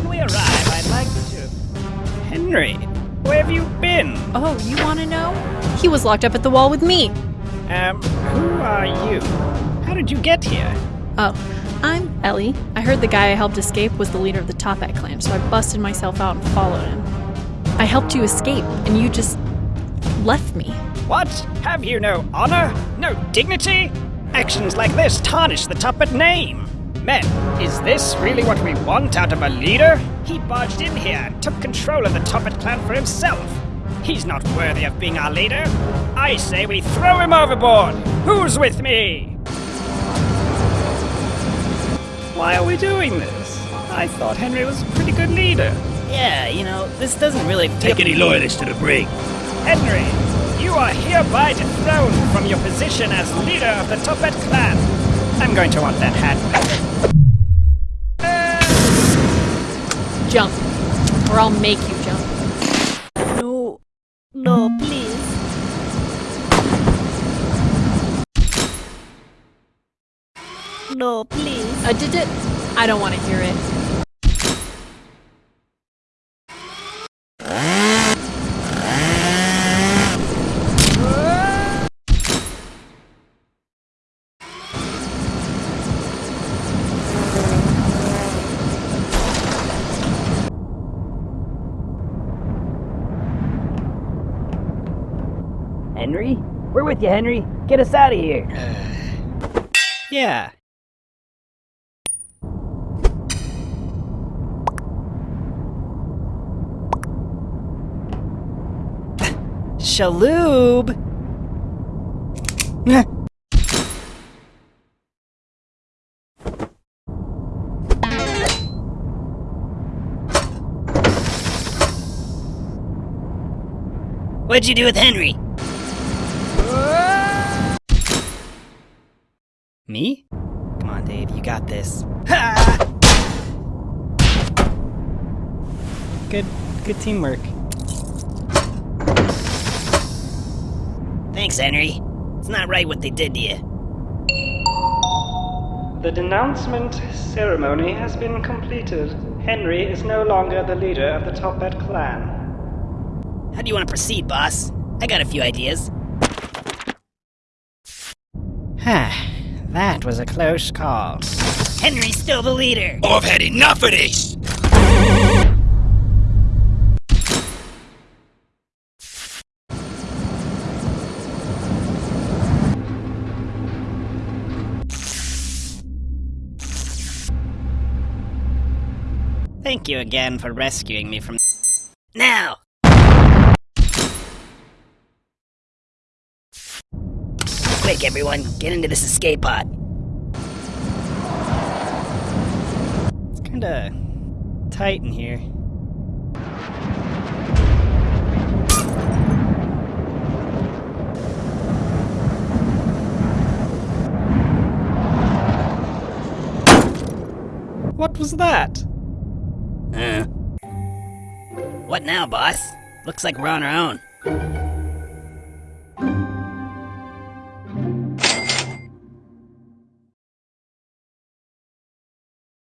When we arrive, I'd like to... Henry, where have you been? Oh, you want to know? He was locked up at the wall with me. Um, who are you? How did you get here? Oh, I'm Ellie. I heard the guy I helped escape was the leader of the Toppat clan, so I busted myself out and followed him. I helped you escape, and you just left me. What? Have you no honor? No dignity? Actions like this tarnish the Toppat name. Men, is this really what we want out of a leader? He barged in here and took control of the Toppat clan for himself. He's not worthy of being our leader. I say we throw him overboard. Who's with me? Why are we doing this? I thought Henry was a pretty good leader. Yeah, you know, this doesn't really Take any loyalists to the brig. Henry, you are hereby dethroned from your position as leader of the Toppat clan. I'm going to want that hat back. Jump. Or I'll make you jump. No, no, please. No, please. Uh, did it? I don't want to hear it. Henry? We're with you, Henry. Get us out of here. Uh, yeah. Shaloob! What'd you do with Henry? Me? Come on, Dave, you got this. Good, good teamwork. Thanks, Henry. It's not right what they did to you. The denouncement ceremony has been completed. Henry is no longer the leader of the Toppat clan. How do you want to proceed, boss? I got a few ideas. that was a close call. Henry's still the leader. Oh, I've had enough of this! Thank you again for rescuing me from. Now! Quick, everyone, get into this escape pod. It's kinda tight in here. What was that? Uh. What now, boss? Looks like we're on our own.